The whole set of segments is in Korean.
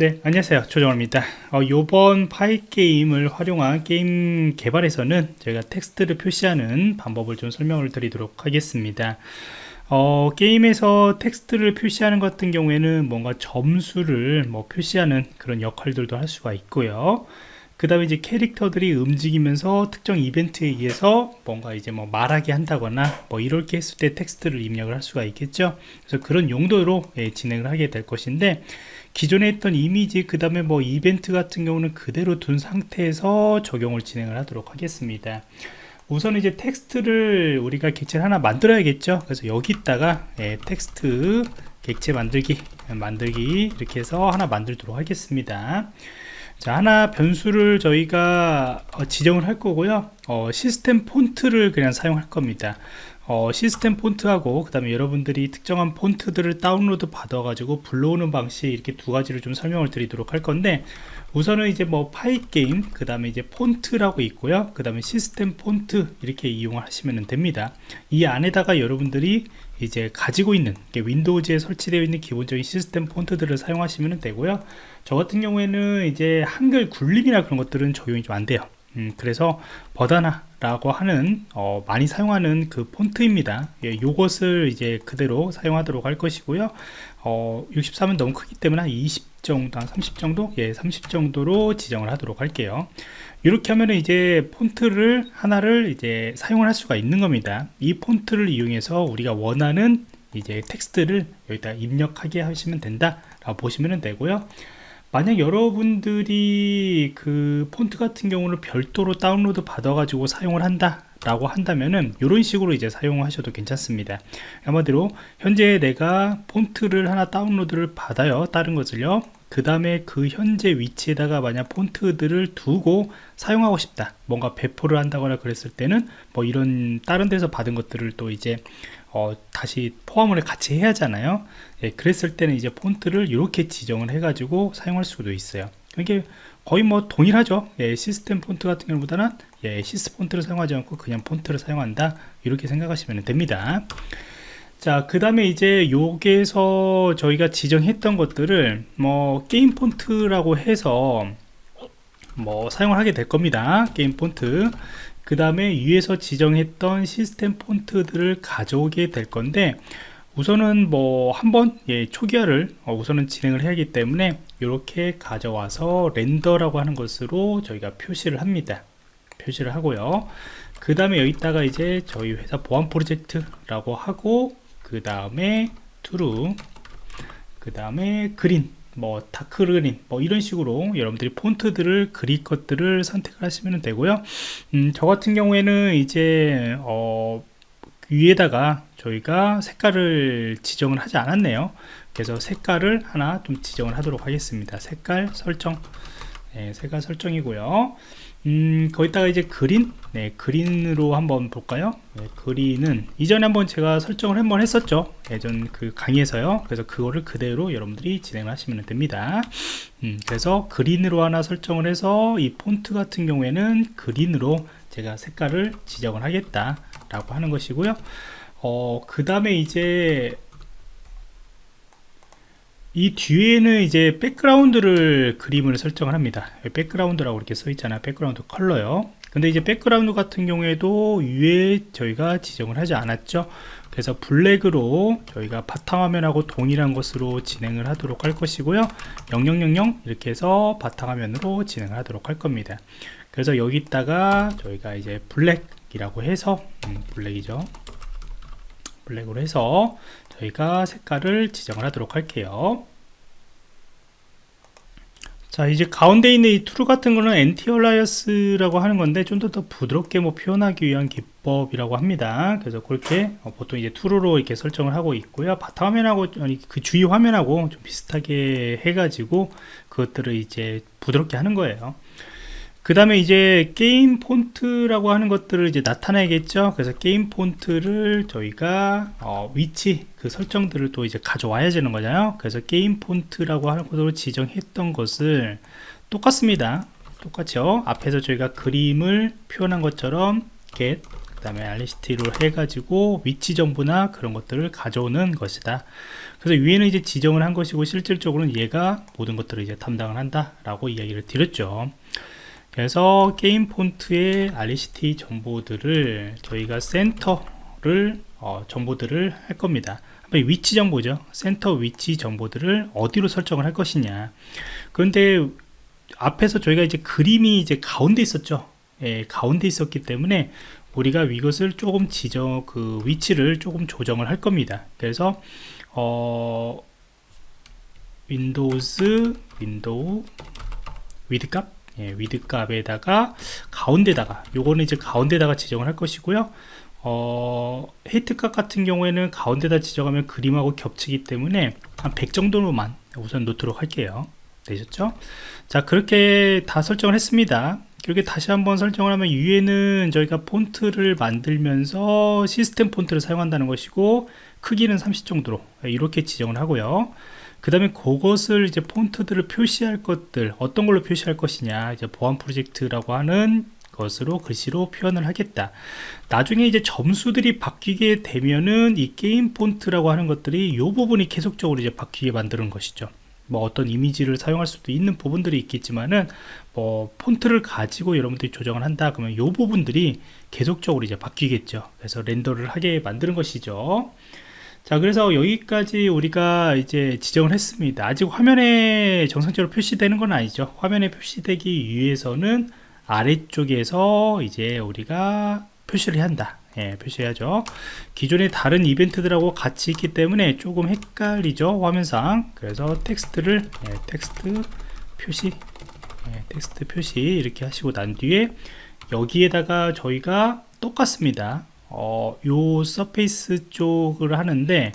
네 안녕하세요. 조정호입니다. 어, 이번 Pygame을 활용한 게임 개발에서는 저희가 텍스트를 표시하는 방법을 좀 설명을 드리도록 하겠습니다. 어, 게임에서 텍스트를 표시하는 것 같은 경우에는 뭔가 점수를 뭐 표시하는 그런 역할들도 할 수가 있고요. 그 다음에 이제 캐릭터들이 움직이면서 특정 이벤트에 의해서 뭔가 이제 뭐 말하게 한다거나 뭐 이렇게 했을 때 텍스트를 입력을 할 수가 있겠죠. 그래서 그런 용도로 예, 진행을 하게 될 것인데 기존에 했던 이미지 그 다음에 뭐 이벤트 같은 경우는 그대로 둔 상태에서 적용을 진행을 하도록 하겠습니다. 우선 이제 텍스트를 우리가 객체를 하나 만들어야겠죠? 그래서 여기다가 예, 텍스트 객체 만들기 만들기 이렇게 해서 하나 만들도록 하겠습니다. 자 하나 변수를 저희가 어, 지정을 할 거고요. 어, 시스템 폰트를 그냥 사용할 겁니다 어, 시스템 폰트하고 그 다음에 여러분들이 특정한 폰트들을 다운로드 받아 가지고 불러오는 방식 이렇게 두 가지를 좀 설명을 드리도록 할 건데 우선은 이제 뭐 Pygame 그 다음에 이제 폰트라고 있고요. 그 다음에 시스템 폰트 이렇게 이용하시면 됩니다. 이 안에다가 여러분들이 이제 가지고 있는 Windows에 설치되어 있는 기본적인 시스템 폰트들을 사용하시면 되고요. 저 같은 경우에는 이제 한글 굴림이나 그런 것들은 적용이 좀 안 돼요 음, 그래서 버다나 라고 하는 어, 많이 사용하는 그 폰트입니다. 예, 요것을 이제 그대로 사용하도록 할 것이고요. 어, 63은 너무 크기 때문에 한 20 정도 한 30 정도? 예, 30 정도로 지정을 하도록 할게요. 이렇게 하면 이제 폰트를 하나를 이제 사용을 할 수가 있는 겁니다. 이 폰트를 이용해서 우리가 원하는 이제 텍스트를 여기다 입력하게 하시면 된다 라고 보시면 되고요 만약 여러분들이 그 폰트 같은 경우는 별도로 다운로드 받아 가지고 사용을 한다 라고 한다면은 이런 식으로 이제 사용하셔도 괜찮습니다. 아마대로 현재 내가 폰트를 하나 다운로드를 받아요. 다른 것을요. 그 다음에 그 현재 위치에다가 만약 폰트들을 두고 사용하고 싶다. 뭔가 배포를 한다거나 그랬을 때는 뭐 이런 다른 데서 받은 것들을 또 이제 어, 다시 포함을 같이 해야 하잖아요. 예, 그랬을 때는 이제 폰트를 이렇게 지정을 해 가지고 사용할 수도 있어요. 이게 거의 뭐 동일하죠. 예, 시스템 폰트 같은 경우보다는 예, SysFont를 사용하지 않고 그냥 폰트를 사용한다. 이렇게 생각하시면 됩니다. 자 그 다음에 이제 여기에서 저희가 지정했던 것들을 뭐 게임 폰트라고 해서 뭐 사용을 하게 될 겁니다. 게임 폰트 그 다음에 위에서 지정했던 시스템 폰트들을 가져오게 될 건데 우선은 뭐 한번 예, 초기화를 어, 우선은 진행을 해야 하기 때문에 이렇게 가져와서 렌더라고 하는 것으로 저희가 표시를 합니다. 표시를 하고요. 그 다음에 여기다가 이제 저희 회사 보안 프로젝트라고 하고 그 다음에 true 그 다음에 그린 뭐 다크그린 뭐 이런 식으로 여러분들이 폰트들을 그릴 것들을 선택을 하시면 되고요. 음, 저 같은 경우에는 이제 어, 위에다가 저희가 색깔을 지정을 하지 않았네요. 그래서 색깔을 하나 좀 지정을 하도록 하겠습니다. 색깔 설정. 네, 색깔 설정이고요 음, 거기다가 이제 그린? 네, 그린으로 한번 볼까요? 네, 그린은 이전에 한번 제가 설정을 한번 했었죠. 예전 그 강의에서요. 그래서 그거를 그대로 여러분들이 진행을 하시면 됩니다. 음, 그래서 그린으로 하나 설정을 해서 이 폰트 같은 경우에는 그린으로 제가 색깔을 지정을 하겠다 라고 하는 것이고요. 어, 그 다음에 이제 이 뒤에는 이제 백그라운드를 그림을 설정을 합니다. 백그라운드라고 이렇게 써 있잖아요 백그라운드 컬러요. 근데 이제 백그라운드 같은 경우에도 위에 저희가 지정을 하지 않았죠. 그래서 블랙으로 저희가 바탕화면하고 동일한 것으로 진행을 하도록 할 것이고요. 0000 이렇게 해서 바탕화면으로 진행을 하도록 할 겁니다. 그래서 여기다가 저희가 이제 블랙이라고 해서 음, 블랙이죠. 블랙으로 해서 저희가 색깔을 지정을 하도록 할게요. 자 이제 가운데 있는 이 True 같은 거는 antialias라고 하는 건데 좀 더 더 부드럽게 뭐 표현하기 위한 기법이라고 합니다. 그래서 그렇게 어, 보통 이제 True로 이렇게 설정을 하고 있고요. 바탕화면하고 아니 그 주위 화면하고 좀 비슷하게 해가지고 그것들을 이제 부드럽게 하는 거예요 그 다음에 이제 게임 폰트라고 하는 것들을 이제 나타내겠죠. 그래서 게임 폰트를 저희가 어, 위치 그 설정들을 또 이제 가져와야 되는 거잖아요. 그래서 게임 폰트라고 하는 것으로 지정했던 것을 똑같습니다. 똑같죠 앞에서 저희가 그림을 표현한 것처럼 get 그 다음에 RECT로 해가지고 위치 정보나 그런 것들을 가져오는 것이다. 그래서 위에는 이제 지정을 한 것이고 실질적으로는 얘가 모든 것들을 이제 담당을 한다 라고 이야기를 드렸죠. 그래서 게임 폰트의 RECT 정보들을 저희가 센터를 어, 정보들을 할 겁니다. 위치 정보죠. 센터 위치 정보들을 어디로 설정을 할 것이냐. 그런데 앞에서 저희가 이제 그림이 이제 가운데 있었죠. 예, 가운데 있었기 때문에 우리가 이것을 조금 지정 그 위치를 조금 조정을 할 겁니다. 그래서 어 windows window width 값 예, width 값에다가 가운데다가 요거는 이제 가운데다가 지정을 할 것이고요. 어, height 값 같은 경우에는 가운데다 지정하면 그림하고 겹치기 때문에 한 100 정도로만 우선 놓도록 할게요. 되셨죠? 자 그렇게 다 설정을 했습니다. 그렇게 다시 한번 설정을 하면 위에는 저희가 폰트를 만들면서 시스템 폰트를 사용한다는 것이고 크기는 30 정도로 이렇게 지정을 하고요 그 다음에 그것을 이제 폰트들을 표시할 것들 어떤 걸로 표시할 것이냐 이제 보안 프로젝트라고 하는 것으로 글씨로 표현을 하겠다. 나중에 이제 점수들이 바뀌게 되면은 이 게임 폰트라고 하는 것들이 이 부분이 계속적으로 이제 바뀌게 만드는 것이죠. 뭐 어떤 이미지를 사용할 수도 있는 부분들이 있겠지만은 뭐 폰트를 가지고 여러분들이 조정을 한다 그러면 이 부분들이 계속적으로 이제 바뀌겠죠. 그래서 render를 하게 만드는 것이죠 자 그래서 여기까지 우리가 이제 지정을 했습니다. 아직 화면에 정상적으로 표시되는 건 아니죠. 화면에 표시되기 위해서는 아래쪽에서 이제 우리가 표시를 한다. 예, 표시해야죠. 기존의 다른 이벤트들하고 같이 있기 때문에 조금 헷갈리죠 화면상. 그래서 텍스트를 예, 텍스트 표시 예, 텍스트 표시 이렇게 하시고 난 뒤에 여기에다가 저희가 똑같습니다 어, 요 surface 쪽을 하는데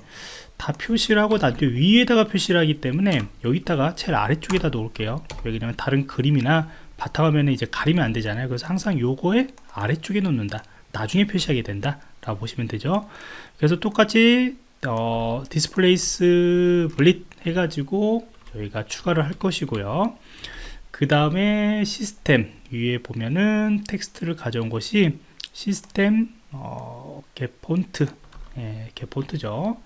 다 표시를 하고 나중에 위에다가 표시를 하기 때문에 여기다가 제일 아래쪽에다 놓을게요. 왜냐면 다른 그림이나 바탕화면에 이제 가리면 안 되잖아요. 그래서 항상 요거에 아래쪽에 놓는다. 나중에 표시하게 된다 라고 보시면 되죠. 그래서 똑같이 어, displays blit 해가지고 저희가 추가를 할 것이고요. 그 다음에 시스템 위에 보면은 텍스트를 가져온 것이 시스템 어, get font. 예, get font죠.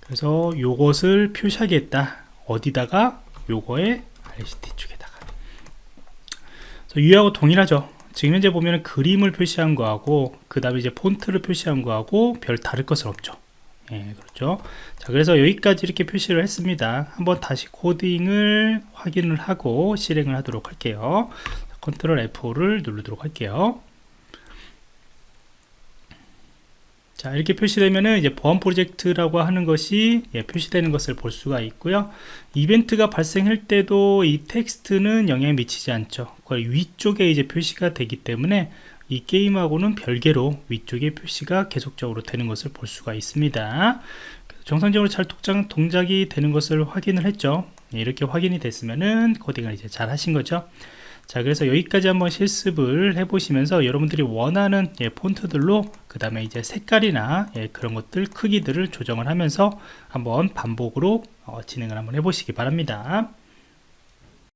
그래서 요것을 표시하겠다. 어디다가? 요거에 RCT 쪽에다가. 위하고 동일하죠. 지금 현재 보면 그림을 표시한 거하고 그 다음에 이제 폰트를 표시한 거하고 별 다를 것은 없죠. 예, 그렇죠? 자 그래서 여기까지 이렇게 표시를 했습니다. 한번 다시 코딩을 확인을 하고 실행을 하도록 할게요. 컨트롤 F5를 누르도록 할게요 자 이렇게 표시되면은 이제 보안 프로젝트라고 하는 것이 예, 표시되는 것을 볼 수가 있고요. 이벤트가 발생할 때도 이 텍스트는 영향을 미치지 않죠. 그걸 위쪽에 이제 표시가 되기 때문에 이 게임하고는 별개로 위쪽에 표시가 계속적으로 되는 것을 볼 수가 있습니다. 정상적으로 잘 독장, 동작이 되는 것을 확인을 했죠. 예, 이렇게 확인이 됐으면은 코딩을 이제 잘 하신 거죠 자 그래서 여기까지 한번 실습을 해 보시면서 여러분들이 원하는 예, 폰트들로 그 다음에 이제 색깔이나 예, 그런 것들 크기들을 조정을 하면서 한번 반복으로 어, 진행을 한번 해 보시기 바랍니다